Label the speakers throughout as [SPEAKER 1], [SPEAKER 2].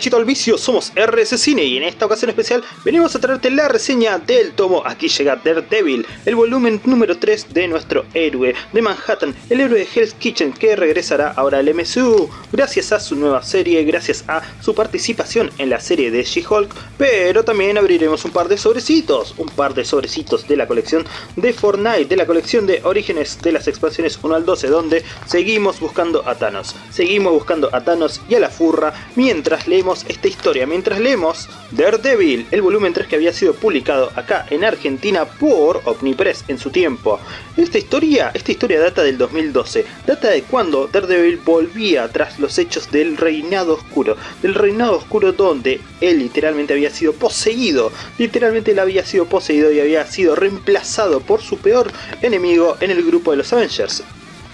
[SPEAKER 1] derechito al vicio, somos RS Cine y en esta ocasión especial venimos a traerte la reseña del tomo Aquí llega Daredevil, el volumen número 3 de nuestro héroe de Manhattan, el héroe de Hell's Kitchen que regresará ahora al MCU gracias a su nueva serie, gracias a su participación en la serie de She-Hulk, pero también abriremos un par de sobrecitos, un par de sobrecitos de la colección de Fortnite, de la colección de Orígenes de las expansiones 1 al 12 donde seguimos buscando a Thanos, seguimos buscando a Thanos y a la furra mientras leemos esta historia, mientras leemos Daredevil, el volumen 3 que había sido publicado acá en Argentina por Omnipress en su tiempo. Esta historia, esta historia data del 2012, data de cuando Daredevil volvía tras los hechos del reinado oscuro, del reinado oscuro donde él literalmente había sido poseído, literalmente él había sido poseído y había sido reemplazado por su peor enemigo en el grupo de los Avengers.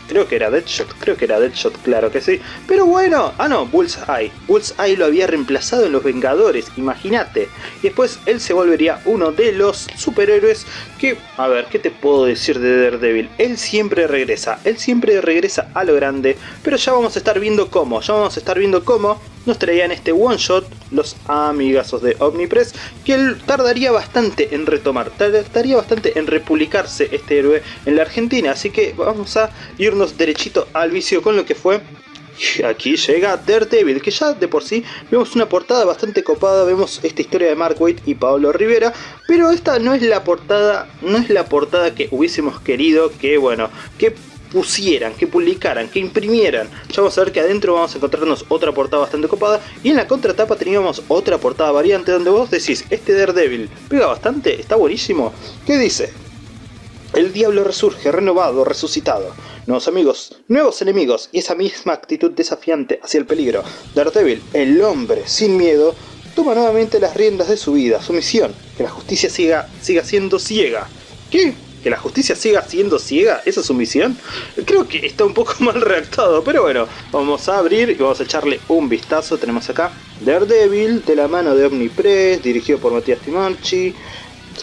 [SPEAKER 1] Creo que era Deadshot, creo que era Deadshot, claro que sí. Pero bueno, ah no, Bullseye. Bullseye lo había reemplazado en Los Vengadores, imagínate. Y después él se volvería uno de los superhéroes que, a ver, ¿qué te puedo decir de Daredevil? Él siempre regresa, él siempre regresa a lo grande, pero ya vamos a estar viendo cómo, ya vamos a estar viendo cómo nos traían este one shot los amigazos de Omnipress que él tardaría bastante en retomar, tardaría bastante en republicarse este héroe en la Argentina, así que vamos a irnos derechito al vicio con lo que fue. Aquí llega Daredevil, que ya de por sí vemos una portada bastante copada, vemos esta historia de Mark Waid y Pablo Rivera, pero esta no es la portada, no es la portada que hubiésemos querido que, bueno, que pusieran, que publicaran, que imprimieran. Ya vamos a ver que adentro vamos a encontrarnos otra portada bastante copada y en la contratapa teníamos otra portada variante donde vos decís, este Daredevil pega bastante, está buenísimo. ¿Qué dice? El diablo resurge, renovado, resucitado. Nuevos amigos, nuevos enemigos y esa misma actitud desafiante hacia el peligro. Daredevil, el hombre sin miedo, toma nuevamente las riendas de su vida, su misión, que la justicia siga, siga siendo ciega. ¿Qué? Que la justicia siga siendo ciega, esa es su misión. Creo que está un poco mal redactado, pero bueno, vamos a abrir y vamos a echarle un vistazo. Tenemos acá Daredevil, de la mano de Omnipress, dirigido por Matías Timarchi.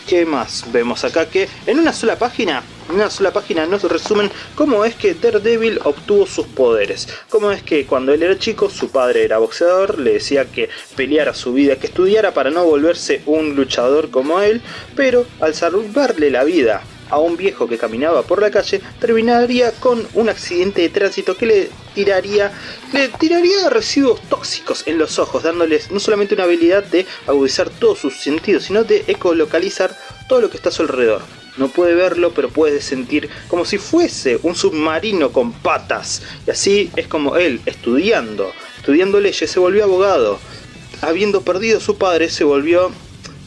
[SPEAKER 1] ¿Qué más? Vemos acá que en una sola página, en una sola página nos resumen cómo es que Daredevil obtuvo sus poderes. Cómo es que cuando él era chico, su padre era boxeador, le decía que peleara su vida, que estudiara para no volverse un luchador como él, pero al salvarle la vida a un viejo que caminaba por la calle, terminaría con un accidente de tránsito que le tiraría, le tiraría residuos tóxicos en los ojos, dándoles no solamente una habilidad de agudizar todos sus sentidos, sino de ecolocalizar todo lo que está a su alrededor. No puede verlo, pero puede sentir como si fuese un submarino con patas. Y así es como él, estudiando, estudiando leyes, se volvió abogado. Habiendo perdido a su padre, se volvió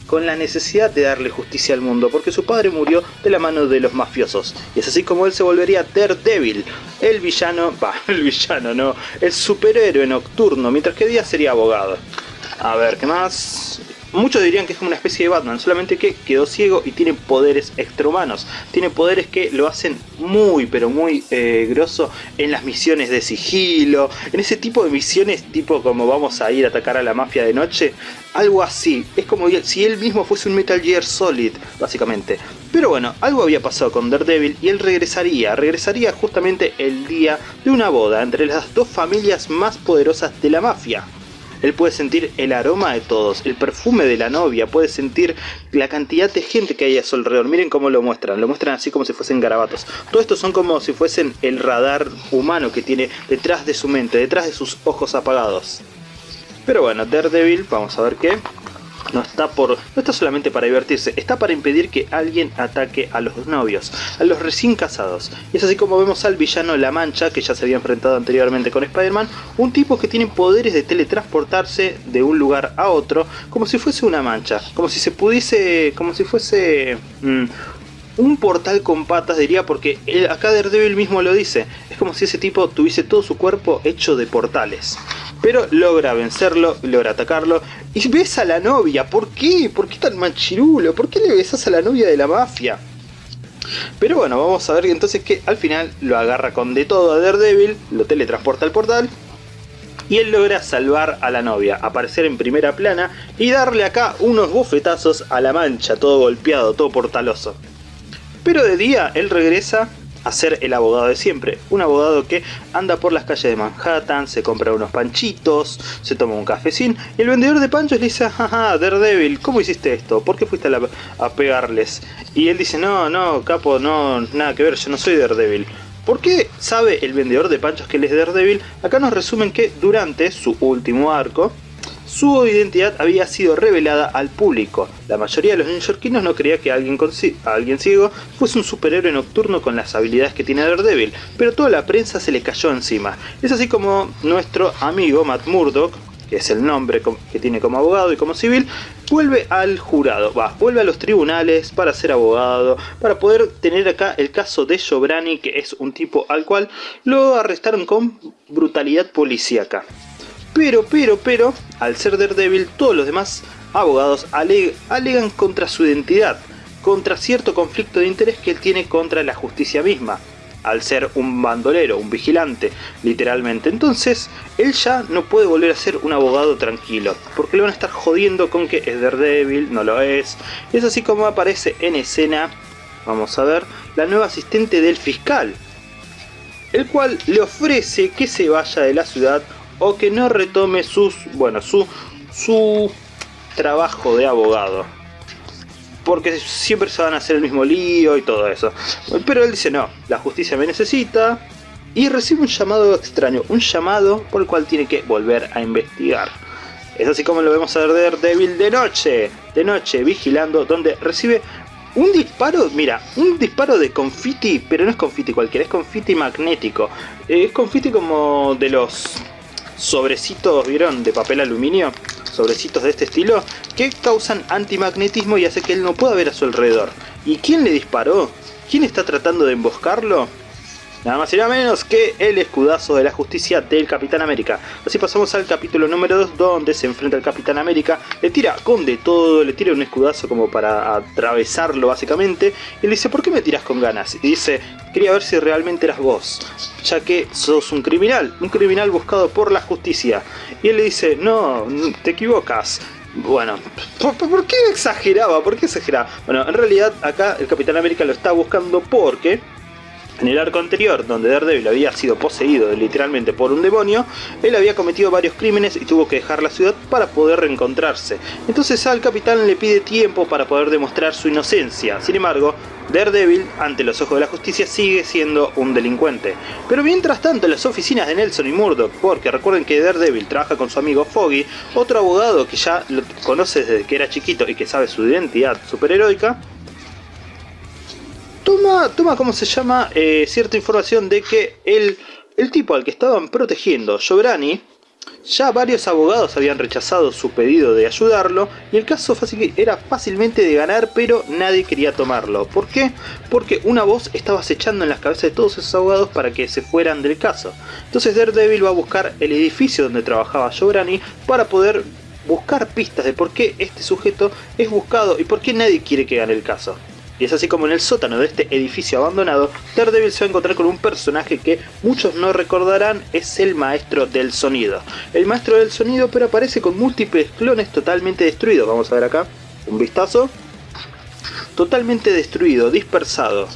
[SPEAKER 1] con la necesidad de darle justicia al mundo, porque su padre murió de la mano de los mafiosos. Y es así como él se volvería Daredevil, el villano, va, el villano no, el superhéroe nocturno, mientras que día sería abogado. A ver, ¿qué más? Muchos dirían que es como una especie de Batman, solamente que quedó ciego y tiene poderes extrahumanos. Tiene poderes que lo hacen muy, pero muy eh, grosso en las misiones de sigilo, en ese tipo de misiones tipo como vamos a ir a atacar a la mafia de noche. Algo así, es como si él mismo fuese un Metal Gear Solid, básicamente. Pero bueno, algo había pasado con Daredevil y él regresaría, regresaría justamente el día de una boda entre las dos familias más poderosas de la mafia. Él puede sentir el aroma de todos, el perfume de la novia, puede sentir la cantidad de gente que hay a su alrededor. Miren cómo lo muestran, lo muestran así como si fuesen garabatos. Todo esto son como si fuesen el radar humano que tiene detrás de su mente, detrás de sus ojos apagados. Pero bueno, Daredevil, vamos a ver qué no está, por, no está solamente para divertirse, está para impedir que alguien ataque a los novios, a los recién casados. Y es así como vemos al villano La Mancha, que ya se había enfrentado anteriormente con Spider-Man, un tipo que tiene poderes de teletransportarse de un lugar a otro, como si fuese una mancha, como si se pudiese, como si fuese... Mm, un portal con patas diría porque acá Daredevil mismo lo dice, es como si ese tipo tuviese todo su cuerpo hecho de portales pero logra vencerlo, logra atacarlo y besa a la novia. ¿Por qué? ¿Por qué tan machirulo? ¿Por qué le besas a la novia de la mafia? Pero bueno, vamos a ver entonces que al final lo agarra con de todo a Daredevil, lo teletransporta al portal y él logra salvar a la novia, aparecer en primera plana y darle acá unos bofetazos a la mancha, todo golpeado, todo portaloso. Pero de día él regresa a ser el abogado de siempre. Un abogado que anda por las calles de Manhattan, se compra unos panchitos, se toma un cafecín y el vendedor de panchos le dice, jaja, Daredevil, ¿cómo hiciste esto? ¿Por qué fuiste a, a pegarles? Y él dice, no, no, capo, no, nada que ver, yo no soy Daredevil. ¿Por qué sabe el vendedor de panchos que él es Daredevil? Acá nos resumen que durante su último arco, su identidad había sido revelada al público. La mayoría de los neoyorquinos no creía que alguien, ciego fuese un superhéroe nocturno con las habilidades que tiene Daredevil, pero toda la prensa se le cayó encima. Es así como nuestro amigo Matt Murdock, que es el nombre que tiene como abogado y como civil, vuelve al jurado, va, vuelve a los tribunales para ser abogado, para poder tener acá el caso de Jobrani, que es un tipo al cual lo arrestaron con brutalidad policíaca. Pero, pero, pero, al ser Daredevil, todos los demás abogados alegan contra su identidad, contra cierto conflicto de interés que él tiene contra la justicia misma, al ser un bandolero, un vigilante, literalmente. Entonces, él ya no puede volver a ser un abogado tranquilo, porque le van a estar jodiendo con que es Daredevil, no lo es. Es así como aparece en escena, vamos a ver, la nueva asistente del fiscal, el cual le ofrece que se vaya de la ciudad o que no retome sus, bueno, su, su trabajo de abogado. Porque siempre se van a hacer el mismo lío y todo eso. Pero él dice, no, la justicia me necesita. Y recibe un llamado extraño, un llamado por el cual tiene que volver a investigar. Es así como lo vemos a ver Devil de noche, de noche, vigilando, donde recibe un disparo, mira, un disparo de confiti, pero no es confiti cualquiera, es confiti magnético. Es confiti como de los sobrecitos, ¿vieron? De papel aluminio, sobrecitos de este estilo, que causan antimagnetismo y hace que él no pueda ver a su alrededor. ¿Y quién le disparó? ¿Quién está tratando de emboscarlo? Nada más y nada menos que el escudazo de la justicia del Capitán América. Así pasamos al capítulo número 2 donde se enfrenta al Capitán América, le tira con de todo, le tira un escudazo como para atravesarlo básicamente y le dice ¿por qué me tiras con ganas? Y dice quería ver si realmente eras vos, ya que sos un criminal, un criminal buscado por la justicia. Y él le dice no, te equivocas, bueno, ¿por, qué exageraba? ¿Por qué exageraba? Bueno, en realidad acá el Capitán América lo está buscando porque en el arco anterior, donde Daredevil había sido poseído literalmente por un demonio, él había cometido varios crímenes y tuvo que dejar la ciudad para poder reencontrarse. Entonces al capitán le pide tiempo para poder demostrar su inocencia. Sin embargo, Daredevil, ante los ojos de la justicia, sigue siendo un delincuente. Pero mientras tanto, en las oficinas de Nelson y Murdoch, porque recuerden que Daredevil trabaja con su amigo Foggy, otro abogado que ya lo conoce desde que era chiquito y que sabe su identidad superheroica, toma, toma ¿cómo se llama? Eh, cierta información de que el, el tipo al que estaban protegiendo, Jobrani, ya varios abogados habían rechazado su pedido de ayudarlo y el caso era fácilmente de ganar pero nadie quería tomarlo. ¿Por qué? Porque una voz estaba acechando en las cabezas de todos esos abogados para que se fueran del caso. Entonces Daredevil va a buscar el edificio donde trabajaba Jobrani para poder buscar pistas de por qué este sujeto es buscado y por qué nadie quiere que gane el caso. Y es así como en el sótano de este edificio abandonado, Daredevil se va a encontrar con un personaje que muchos no recordarán es el maestro del sonido. El maestro del sonido pero aparece con múltiples clones totalmente destruidos. Vamos a ver acá, un vistazo. Totalmente destruido, dispersado.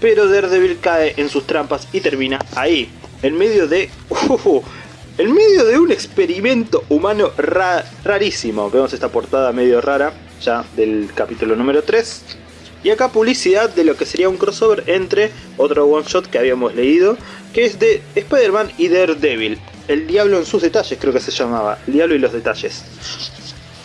[SPEAKER 1] Pero Daredevil cae en sus trampas y termina ahí, en medio de... En medio de un experimento humano rarísimo. Vemos esta portada medio rara ya del capítulo número 3 y acá publicidad de lo que sería un crossover entre otro one shot que habíamos leído, que es de Spider-Man y Daredevil. El diablo en sus detalles creo que se llamaba, el diablo y los detalles.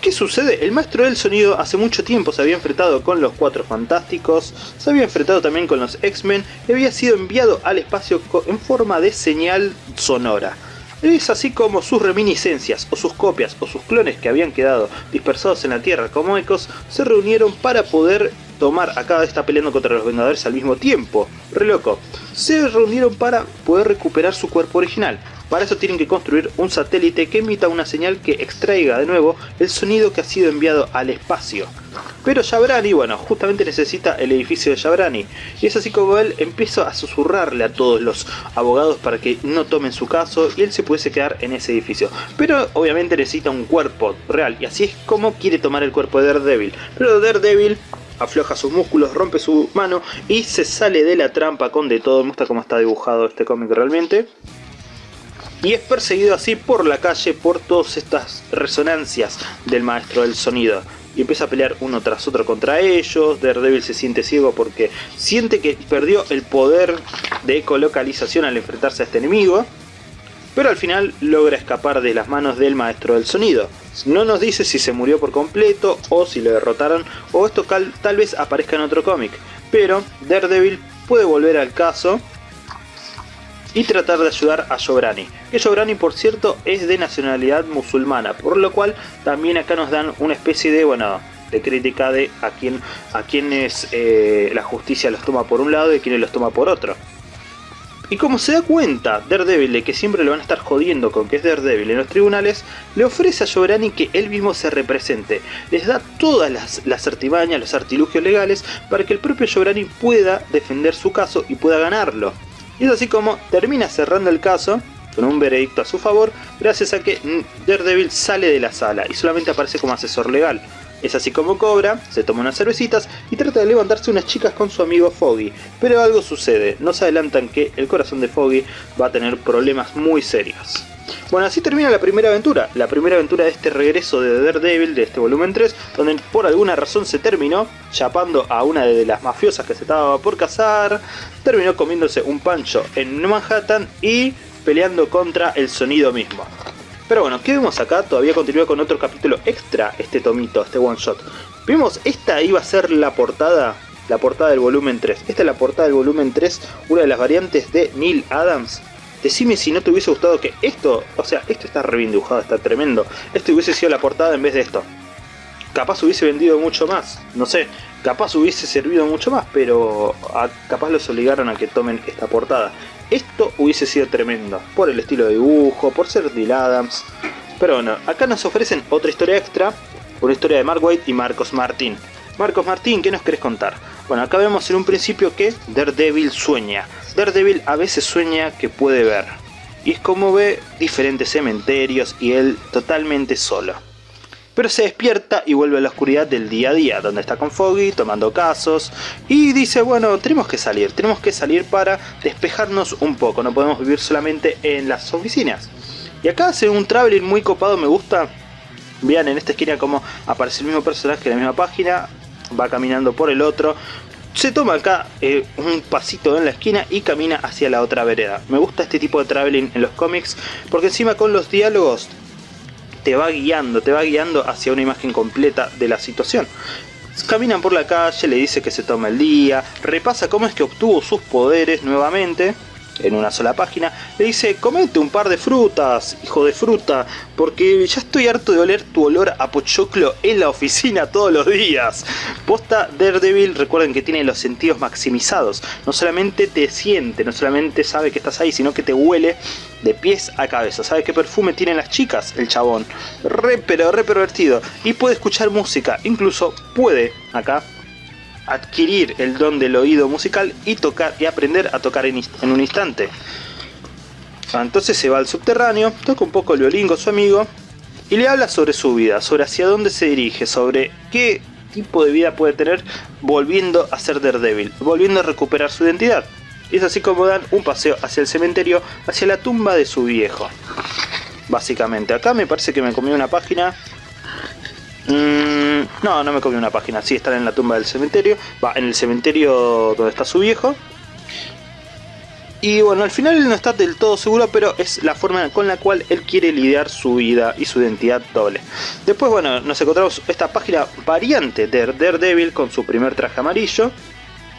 [SPEAKER 1] ¿Qué sucede? El maestro del sonido hace mucho tiempo se había enfrentado con los Cuatro Fantásticos, se había enfrentado también con los X-Men y había sido enviado al espacio en forma de señal sonora. Es así como sus reminiscencias, o sus copias, o sus clones que habían quedado dispersados en la Tierra como ecos, se reunieron para poder tomar, acá está peleando contra los Vengadores al mismo tiempo, re loco. Se reunieron para poder recuperar su cuerpo original. Para eso tienen que construir un satélite que emita una señal que extraiga de nuevo el sonido que ha sido enviado al espacio. Pero Yabrani, bueno, justamente necesita el edificio de Yabrani. Y es así como él empieza a susurrarle a todos los abogados para que no tomen su caso y él se pudiese quedar en ese edificio. Pero obviamente necesita un cuerpo real y así es como quiere tomar el cuerpo de Daredevil. Pero Daredevil afloja sus músculos, rompe su mano y se sale de la trampa con de todo. Me gusta cómo está dibujado este cómic realmente. Y es perseguido así por la calle por todas estas resonancias del maestro del sonido y empieza a pelear uno tras otro contra ellos. Daredevil se siente ciego porque siente que perdió el poder de ecolocalización al enfrentarse a este enemigo. Pero al final logra escapar de las manos del maestro del sonido. No nos dice si se murió por completo o si lo derrotaron o esto tal vez aparezca en otro cómic. Pero Daredevil puede volver al caso y tratar de ayudar a Jobrani. Que Jobrani por cierto es de nacionalidad musulmana, por lo cual también acá nos dan una especie de, bueno, de crítica de a, quién, a quienes eh, la justicia los toma por un lado y quienes los toma por otro. Y como se da cuenta Daredevil de que siempre lo van a estar jodiendo con que es Daredevil en los tribunales, le ofrece a Jobrani que él mismo se represente. Les da todas las, artimañas, los artilugios legales para que el propio Jobrani pueda defender su caso y pueda ganarlo. Y es así como termina cerrando el caso con un veredicto a su favor gracias a que Daredevil sale de la sala y solamente aparece como asesor legal. Es así como cobra, se toma unas cervecitas y trata de levantarse unas chicas con su amigo Foggy, pero algo sucede, nos adelantan que el corazón de Foggy va a tener problemas muy serios. Bueno, así termina la primera aventura, la primera aventura de este regreso de Daredevil, de este volumen 3, donde por alguna razón se terminó chapando a una de las mafiosas que se estaba por cazar, terminó comiéndose un pancho en Manhattan y peleando contra el sonido mismo. Pero bueno, ¿qué vemos acá? Todavía continúa con otro capítulo extra este tomito, este one shot. Vimos, esta iba a ser la portada, la portada del volumen 3. Esta es la portada del volumen 3, una de las variantes de Neil Adams Decime si no te hubiese gustado que esto, o sea, esto está re está tremendo. Esto hubiese sido la portada en vez de esto. Capaz hubiese vendido mucho más, no sé, capaz hubiese servido mucho más, pero capaz los obligaron a que tomen esta portada. Esto hubiese sido tremendo, por el estilo de dibujo, por ser Neil Adams. Pero bueno, acá nos ofrecen otra historia extra, una historia de Mark White y Marcos Martín. Marcos Martín, ¿qué nos querés contar? Bueno, acá vemos en un principio que Daredevil sueña. Daredevil a veces sueña que puede ver. Y es como ve diferentes cementerios y él totalmente solo. Pero se despierta y vuelve a la oscuridad del día a día, donde está con Foggy, tomando casos, y dice, bueno, tenemos que salir, tenemos que salir para despejarnos un poco, no podemos vivir solamente en las oficinas. Y acá hace un traveling muy copado, me gusta. Vean en esta esquina como aparece el mismo personaje en la misma página, va caminando por el otro. Se toma acá eh, un pasito en la esquina y camina hacia la otra vereda. Me gusta este tipo de traveling en los cómics porque encima con los diálogos te va guiando, te va guiando hacia una imagen completa de la situación. Caminan por la calle, le dice que se toma el día, repasa cómo es que obtuvo sus poderes nuevamente en una sola página, le dice, comete un par de frutas, hijo de fruta, porque ya estoy harto de oler tu olor a pochoclo en la oficina todos los días. Posta Daredevil, recuerden que tiene los sentidos maximizados, no solamente te siente, no solamente sabe que estás ahí, sino que te huele de pies a cabeza. ¿Sabe qué perfume tienen las chicas? El chabón. Re, pero re pervertido. Y puede escuchar música, incluso puede, acá, adquirir el don del oído musical y tocar y aprender a tocar en, un instante. Ah, entonces se va al subterráneo, toca un poco el violín con su amigo y le habla sobre su vida, sobre hacia dónde se dirige, sobre qué tipo de vida puede tener volviendo a ser Daredevil, volviendo a recuperar su identidad. Y es así como dan un paseo hacia el cementerio, hacia la tumba de su viejo. Básicamente, acá me parece que me comí una página Mm, no, no me comí una página. Sí, están en la tumba del cementerio. Va, en el cementerio donde está su viejo. Y bueno, al final no está del todo seguro, pero es la forma con la cual él quiere lidiar su vida y su identidad doble. Después, bueno, nos encontramos esta página variante de Daredevil con su primer traje amarillo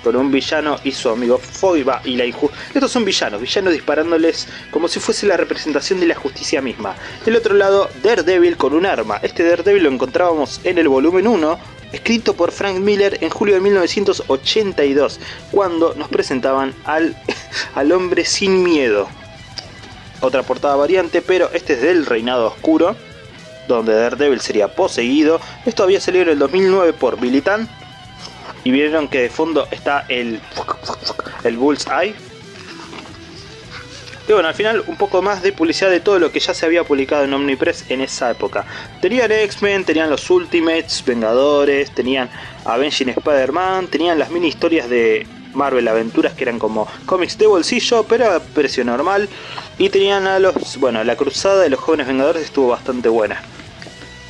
[SPEAKER 1] con un villano y su amigo Foggy y la injusticia. Estos son villanos, villanos disparándoles como si fuese la representación de la justicia misma. Del otro lado, Daredevil con un arma. Este Daredevil lo encontrábamos en el volumen 1, escrito por Frank Miller en julio de 1982, cuando nos presentaban al, al hombre sin miedo. Otra portada variante, pero este es del Reinado Oscuro, donde Daredevil sería poseído. Esto había salido en el 2009 por Billy y vieron que de fondo está el, el Bullseye. Y bueno, al final un poco más de publicidad de todo lo que ya se había publicado en Omnipress en esa época. Tenían X-Men, tenían los Ultimates, Vengadores, tenían Avenging Spider-Man, tenían las mini historias de Marvel Aventuras que eran como cómics de bolsillo, pero a precio normal. Y tenían a los, bueno, la cruzada de los jóvenes vengadores estuvo bastante buena.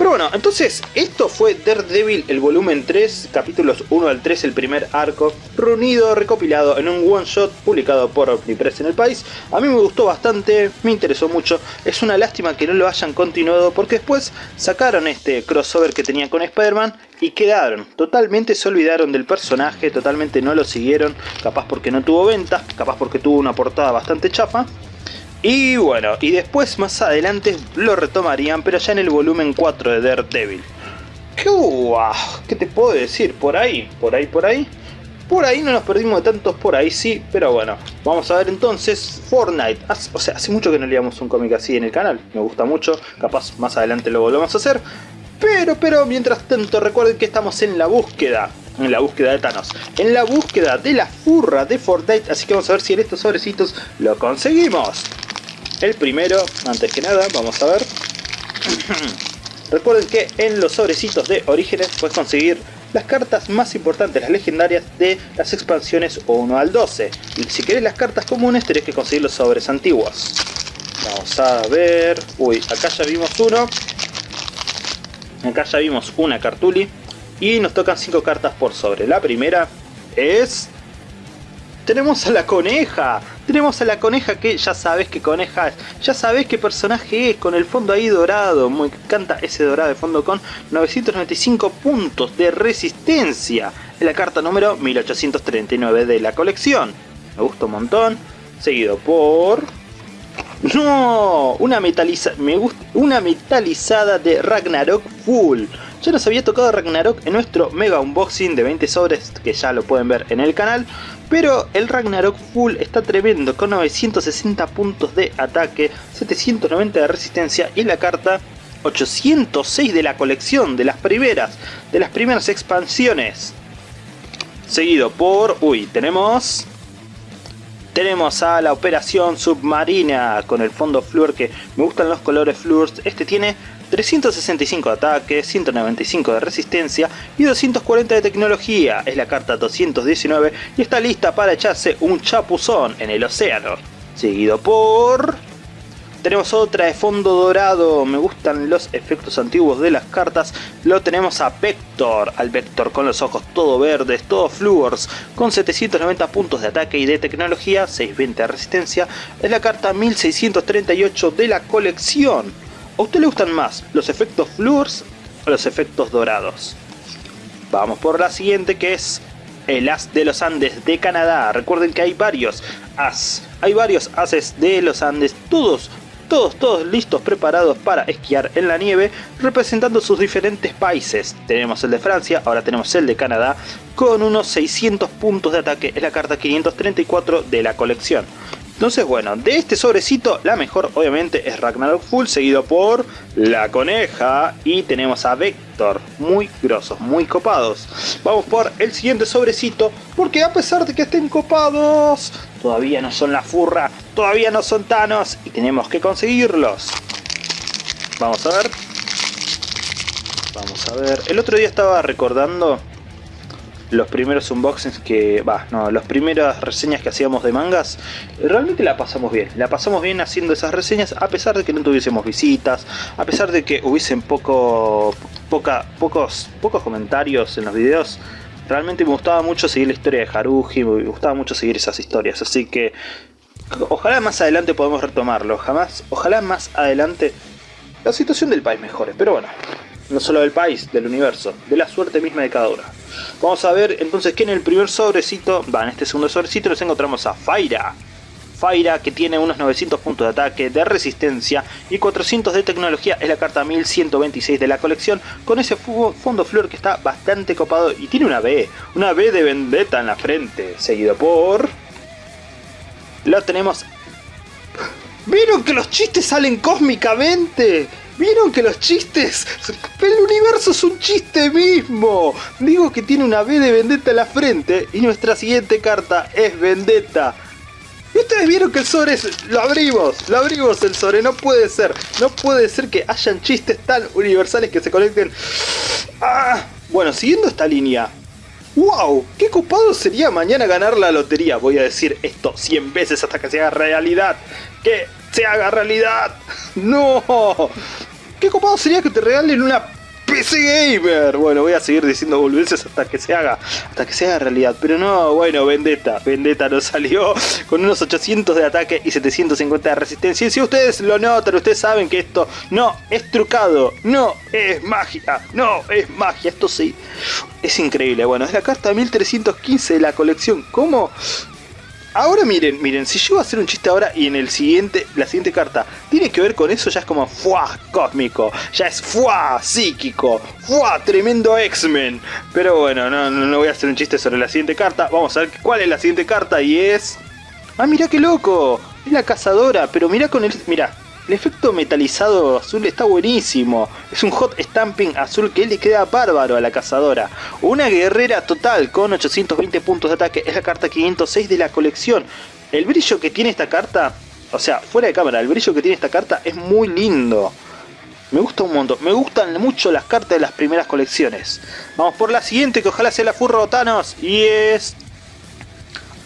[SPEAKER 1] Pero bueno, entonces esto fue Daredevil el volumen 3, capítulos 1 al 3, el primer arco, reunido, recopilado en un one shot publicado por Omnipress en el país. A mí me gustó bastante, me interesó mucho, es una lástima que no lo hayan continuado porque después sacaron este crossover que tenían con Spider-Man y quedaron, totalmente se olvidaron del personaje, totalmente no lo siguieron, capaz porque no tuvo ventas, capaz porque tuvo una portada bastante chafa. Y bueno, y después más adelante lo retomarían, pero ya en el volumen 4 de Daredevil. ¿Qué te puedo decir? Por ahí, por ahí, por ahí. Por ahí no nos perdimos de tantos, por ahí sí, pero bueno. Vamos a ver entonces Fortnite. o sea, hace mucho que no leíamos un cómic así en el canal. Me gusta mucho, capaz más adelante lo volvemos a hacer. Pero, pero, mientras tanto, recuerden que estamos en la búsqueda en la búsqueda de Thanos, en la búsqueda de la furra de Fortnite, así que vamos a ver si en estos sobrecitos lo conseguimos. El primero, antes que nada, vamos a ver. Recuerden que en los sobrecitos de Orígenes puedes conseguir las cartas más importantes, las legendarias de las expansiones 1 al 12. Y si querés las cartas comunes tenés que conseguir los sobres antiguos. Vamos a ver... Uy, acá ya vimos uno. Acá ya vimos una cartuli. Y nos tocan 5 cartas por sobre. La primera es tenemos a la coneja. Tenemos a la coneja que ya sabes qué coneja es. Ya sabes qué personaje es con el fondo ahí dorado. Me encanta ese dorado de fondo con 995 puntos de resistencia. Es la carta número 1839 de la colección. Me gusta un montón. Seguido por... ¡No! Una. Me una metalizada de Ragnarok Full. Ya nos había tocado Ragnarok en nuestro mega unboxing de 20 sobres que ya lo pueden ver en el canal. Pero el Ragnarok Full está tremendo con 960 puntos de ataque, 790 de resistencia y la carta 806 de la colección, de las primeras, de las primeras expansiones. Seguido por... Uy, tenemos... Tenemos a la operación submarina con el fondo Fluor que me gustan los colores Fluors. Este tiene 365 de ataque, 195 de resistencia y 240 de tecnología. Es la carta 219 y está lista para echarse un chapuzón en el océano. Seguido por... Tenemos otra de fondo dorado, me gustan los efectos antiguos de las cartas. Lo tenemos a Vector, al Vector con los ojos todo verdes, todo fluors, con 790 puntos de ataque y de tecnología, 620 de resistencia. Es la carta 1638 de la colección. ¿A usted le gustan más los efectos fluors o los efectos dorados? Vamos por la siguiente que es el As de los Andes de Canadá. Recuerden que hay varios As, hay varios Ases de los Andes, todos todos, todos listos, preparados para esquiar en la nieve, representando sus diferentes países. Tenemos el de Francia, ahora tenemos el de Canadá, con unos 600 puntos de ataque, es la carta 534 de la colección. Entonces bueno, de este sobrecito la mejor obviamente es Ragnarok Full seguido por la coneja y tenemos a Vector, muy grosos, muy copados. Vamos por el siguiente sobrecito porque a pesar de que estén copados, todavía no son la furra, todavía no son Thanos y tenemos que conseguirlos. Vamos a ver. Vamos a ver. El otro día estaba recordando los primeros unboxings que, va, no, las primeras reseñas que hacíamos de mangas, realmente la pasamos bien. La pasamos bien haciendo esas reseñas a pesar de que no tuviésemos visitas, a pesar de que hubiesen poco, poca, pocos, pocos comentarios en los videos. Realmente me gustaba mucho seguir la historia de Haruji, me gustaba mucho seguir esas historias, así que ojalá más adelante podamos retomarlo, jamás, ojalá más adelante la situación del país mejore, pero bueno, no solo del país, del universo, de la suerte misma de cada uno. Vamos a ver entonces que en el primer sobrecito, va, en este segundo sobrecito nos encontramos a Faira. Faira que tiene unos 900 puntos de ataque, de resistencia y 400 de tecnología es la carta 1126 de la colección con ese fondo flor que está bastante copado y tiene una B, una B de vendetta en la frente, seguido por... Lo tenemos... ¿Vieron que los chistes salen cósmicamente? ¿Vieron que los chistes? El universo es un chiste mismo. Digo que tiene una B de Vendetta en la frente y nuestra siguiente carta es Vendetta. Y ustedes vieron que el sobre es... Lo abrimos, lo abrimos el sobre, no puede ser. No puede ser que hayan chistes tan universales que se conecten. Ah, bueno, siguiendo esta línea, ¡Wow! ¡Qué copado sería mañana ganar la lotería! Voy a decir esto 100 veces hasta que se haga realidad. ¡Que se haga realidad! ¡No! ¡Qué copado sería que te regalen una PC Gamer. Bueno, voy a seguir diciendo boludeces hasta que se haga, hasta que se realidad. Pero no, bueno, Vendetta. Vendetta nos salió con unos 800 de ataque y 750 de resistencia. Y si ustedes lo notan, ustedes saben que esto no es trucado, no es magia, no es magia. Esto sí, es increíble. Bueno, es la carta 1315 de la colección. ¿Cómo? Ahora miren, miren, si voy a hacer un chiste ahora y en el siguiente, la siguiente carta tiene que ver con eso, ya es como fuá cósmico, ya es fuá psíquico, fuá tremendo X-Men. Pero bueno, no, no, no voy a hacer un chiste sobre la siguiente carta, vamos a ver cuál es la siguiente carta y es... ¡Ah, mira qué loco! Es la cazadora, pero mira con el... Mira, el efecto metalizado azul está buenísimo. Es un hot stamping azul que le queda bárbaro a la cazadora. Una guerrera total con 820 puntos de ataque. Es la carta 506 de la colección. El brillo que tiene esta carta, o sea, fuera de cámara, el brillo que tiene esta carta es muy lindo. Me gusta un montón. Me gustan mucho las cartas de las primeras colecciones. Vamos por la siguiente, que ojalá sea la Furro Thanos. Y es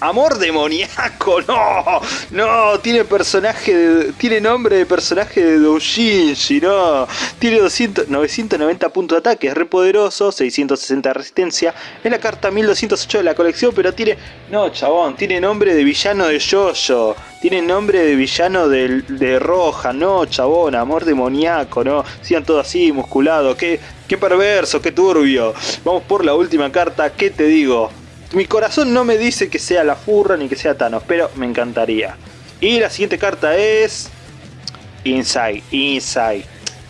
[SPEAKER 1] Amor demoníaco, no, no, tiene personaje, tiene nombre de personaje de Doujinshi, no, tiene 200, 990 puntos de ataque, es re poderoso, 660 de resistencia, es la carta 1208 de la colección, pero tiene, no chabón, tiene nombre de villano de Yoyo, tiene nombre de villano de, de Roja, no chabón, amor demoníaco, no, sigan todo así, musculado, qué, qué perverso, qué turbio, vamos por la última carta, ¿qué te digo? Mi corazón no me dice que sea la furra ni que sea Thanos, pero me encantaría. Y la siguiente carta es... Inside, Inside.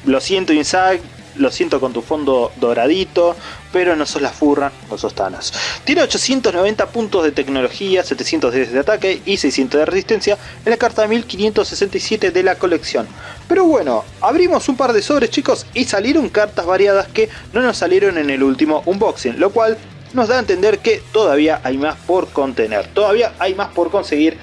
[SPEAKER 1] Lo siento Inside, lo siento con tu fondo doradito, pero no sos la furra, no sos Thanos. Tiene 890 puntos de tecnología, 710 de ataque y 600 de resistencia en la carta 1567 de la colección. Pero bueno, abrimos un par de sobres chicos y salieron cartas variadas que no nos salieron en el último unboxing, lo cual nos da a entender que todavía hay más por contener, todavía hay más por conseguir.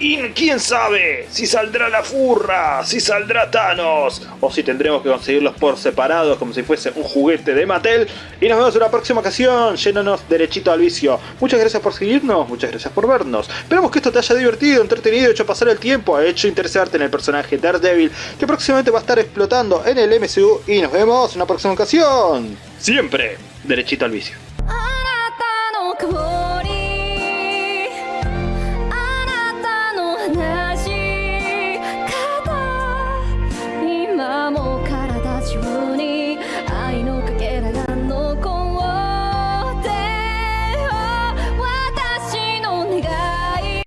[SPEAKER 1] Y quién sabe si saldrá la furra, si saldrá Thanos, o si tendremos que conseguirlos por separados como si fuese un juguete de Mattel. Y nos vemos en una próxima ocasión, llénanos derechito al vicio. Muchas gracias por seguirnos, muchas gracias por vernos. Esperamos que esto te haya divertido, entretenido, hecho pasar el tiempo, hecho interesarte en el personaje Daredevil, que próximamente va a estar explotando en el MCU. Y nos vemos en una próxima ocasión. Siempre derechito al vicio.